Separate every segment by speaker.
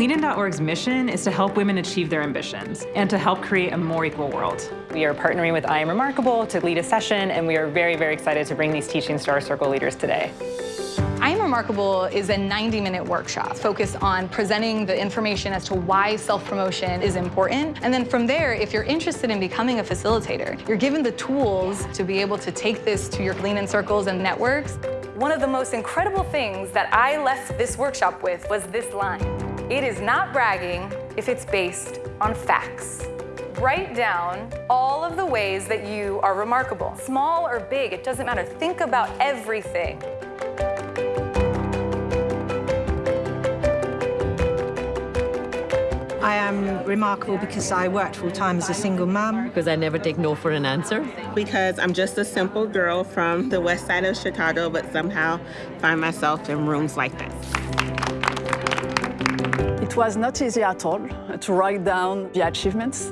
Speaker 1: LeanIn.Org's mission is to help women achieve their ambitions and to help create a more equal world.
Speaker 2: We are partnering with I Am Remarkable to lead a session, and we are very, very excited to bring these teachings to our circle leaders today.
Speaker 3: I Am Remarkable is a 90-minute workshop focused on presenting the information as to why self-promotion is important. And then from there, if you're interested in becoming a facilitator, you're given the tools to be able to take this to your Lean in circles and networks. One of the most incredible things that I left this workshop with was this line. It is not bragging if it's based on facts. Write down all of the ways that you are remarkable. Small or big, it doesn't matter. Think about everything.
Speaker 4: I am remarkable because I worked full-time as a single mom.
Speaker 5: Because I never take no for an answer.
Speaker 6: Because I'm just a simple girl from the west side of Chicago, but somehow find myself in rooms like this.
Speaker 7: It was not easy at all to write down the achievements.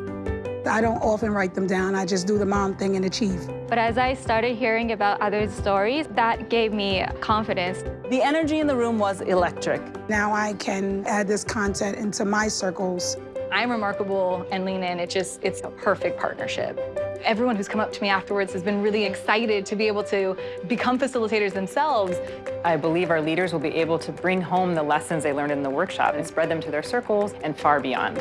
Speaker 8: I don't often write them down. I just do the mom thing and achieve.
Speaker 9: But as I started hearing about others' stories, that gave me confidence.
Speaker 7: The energy in the room was electric.
Speaker 8: Now I can add this content into my circles.
Speaker 3: I'm Remarkable and Lean In, it just, it's a perfect partnership. Everyone who's come up to me afterwards has been really excited to be able to become facilitators themselves.
Speaker 2: I believe our leaders will be able to bring home the lessons they learned in the workshop and spread them to their circles and far beyond.